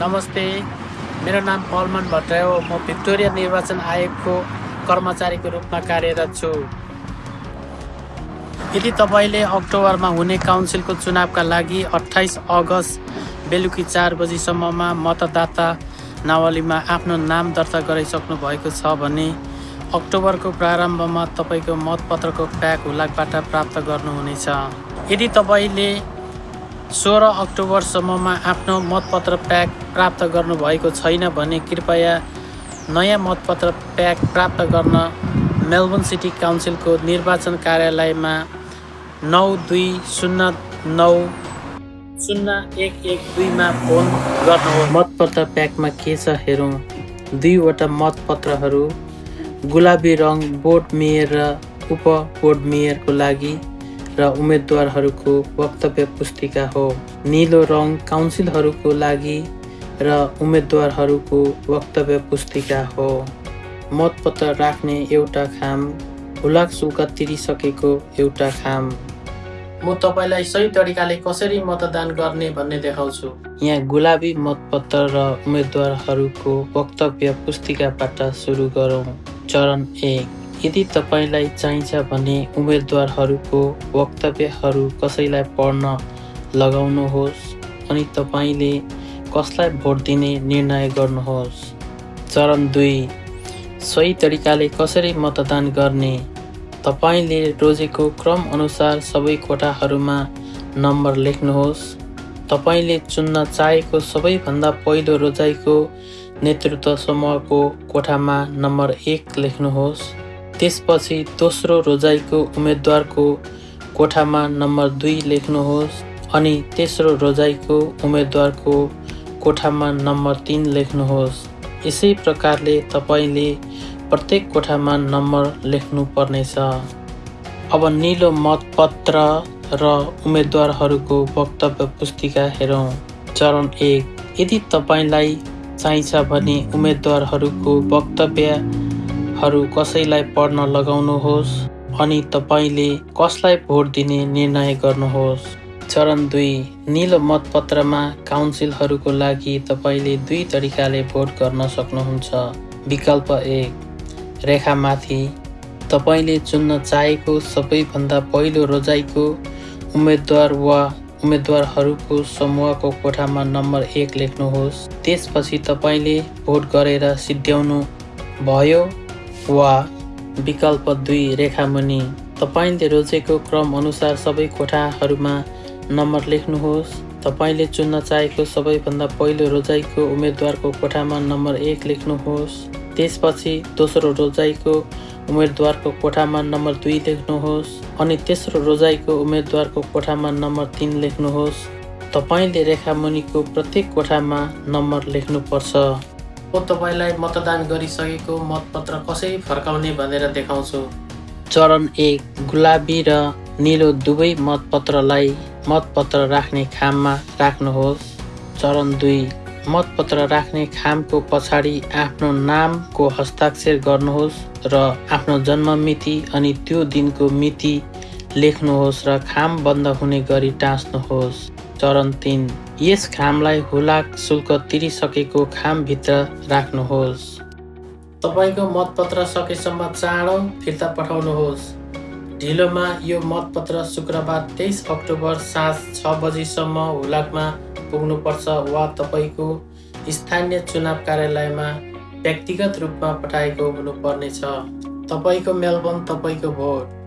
नमस्ते मेरो नाम पलमान भट्टराई हो। म भिक्टोरिया निर्वाचन आयोगको कर्मचारीको रूपमा कार्यरत छु। यदि तपाईँले अक्टोबरमा हुने काउन्सिलको चुनावका लागि अठाइस अगस्त बेलुकी चार बजीसम्ममा मतदाता नावलीमा आफ्नो नाम दर्ता गराइसक्नु भएको छ भने अक्टोबरको प्रारम्भमा तपाईँको मतपत्रको प्याक हुलाकबाट प्राप्त गर्नुहुनेछ। यदि तपाईँले सोह्र अक्टोबरसम्ममा आफ्नो मतपत्र प्याक प्राप्त गर्नुभएको छैन भने कृपया नयाँ मतपत्र प्याक प्राप्त गर्न मेलबोर्न सिटी काउन्सिलको निर्वाचन कार्यालयमा नौ दुई शून्य नौ शून्य एक एक दुईमा फोन गर्नुहोस्। मतपत्र प्याकमा के छ हेरौँ। दुईवटा मतपत्रहरू गुलाबी रङ बोर्ड मेयर र उप बोर्ड मेयरको लागि र उम्मेदवारहरूको वक्तव्य पुस्तिका हो। निलो रङ काउन्सिलहरूको लागि र उम्मेदवारहरूको वक्तव्य पुस्तिका हो। मतपत्र राख्ने एउटा खाम हुलाक शुल्क तिरिसकेको एउटा खाम। म तपाईँलाई सही तरिकाले कसरी मतदान गर्ने भन्ने देखाउँछु। यहाँ गुलाबी मतपत्र र उम्मेदवारहरूको वक्तव्य पुस्तिकाबाट सुरु गरौँ। चरण एक। यदि तपाईँलाई चाहिन्छ भने उम्मेदवारहरूको वक्तव्यहरू कसैलाई पढ्न लगाउनुहोस् अनि तपाईँले कसलाई भोट दिने निर्णय गर्नुहोस्। चरण दुई सही तरिकाले कसरी मतदान गर्ने? तपाईँले रोजेको क्रम अनुसार सबै कोठाहरूमा नम्बर लेख्नुहोस्। तपाईँले चुन्न चाहेको सबैभन्दा पहिलो रोजाइको नेतृत्व समूहको कोठामा नम्बर एक लेख्नुहोस्। त्यसपछि दोस्रो रोजाइको उम्मेदवारको कोठामा नम्बर दुई लेख्नुहोस् अनि तेस्रो रोजाइको उम्मेदवारको कोठामा नम्बर तिन लेख्नुहोस्। यसै प्रकारले तपाईँले प्रत्येक कोठामा नम्बर लेख्नु पर्नेछ अब निलो मतपत्र र उम्मेदवारहरूको वक्तव्य पुस्तिका हेरौँ। चरण एक यदि तपाईँलाई चाहिन्छ भने उम्मेदवारहरूको वक्तव्यहरू कसैलाई पढ्न लगाउनुहोस् अनि तपाईँले कसलाई भोट दिने निर्णय गर्नुहोस्। चरण दुई निलो मतपत्रमा काउन्सिलहरूको लागि तपाईँले दुई तरिकाले भोट गर्न सक्नुहुन्छ। विकल्प एक रेखामाथि। तपाईँले चुन्न चाहेको सबैभन्दा पहिलो रोजाइको उम्मेदवार वा उम्मेदवारहरूको समूहको कोठामा नम्बर एक लेख्नुहोस्। त्यसपछि तपाईँले भोट गरेर सिद्ध्याउनु भयो वा विकल्प दुई रेखामुनि। तपाईँले रोजेको क्रम अनुसार सबै कोठाहरूमा नम्बर लेख्नुहोस्। तपाईँले चुन्न चाहेको सबैभन्दा पहिलो रोजाइको उम्मेदवारको कोठामा नम्बर एक लेख्नुहोस्। त्यसपछि दोस्रो रोजाइको उम्मेदवारको कोठामा नम्बर दुई लेख्नुहोस् अनि तेस्रो रोजाइको उम्मेदवारको कोठामा नम्बर तिन लेख्नुहोस्। तपाईँले रेखामुनिको प्रत्येक कोठामा नम्बर लेख्नुपर्छ। म तपाईँलाई मतदान गरिसकेको मतपत्र कसरी फर्काउने भनेर देखाउँछु। चरण एक गुलाबी र निलो दुवै मतपत्रलाई मतपत्र राख्ने खाममा राख्नुहोस्। चरण दुई मतपत्र राख्ने खामको पछाडि आफ्नो नामको हस्ताक्षर गर्नुहोस् र आफ्नो जन्म मिति अनि त्यो दिनको मिति लेख्नुहोस् र खाम बन्द हुने गरी टाँच्नुहोस् चरण तिन यस खामलाई हुलाक शुल्क तिरिसकेको खामभित्र राख्नुहोस्। तपाईँको मतपत्र सकेसम्म चाँडो फिर्ता पठाउनुहोस्। ढिलोमा यो मतपत्र शुक्रबार तेइस अक्टोबर साँझ छ बजीसम्म हुलाकमा पुग्नुपर्छ वा तपाईँको स्थानीय चुनाव कार्यालयमा व्यक्तिगत रूपमा पठाएको हुनुपर्नेछ। तपाईँको मेलबोर्न तपाईँको भोट।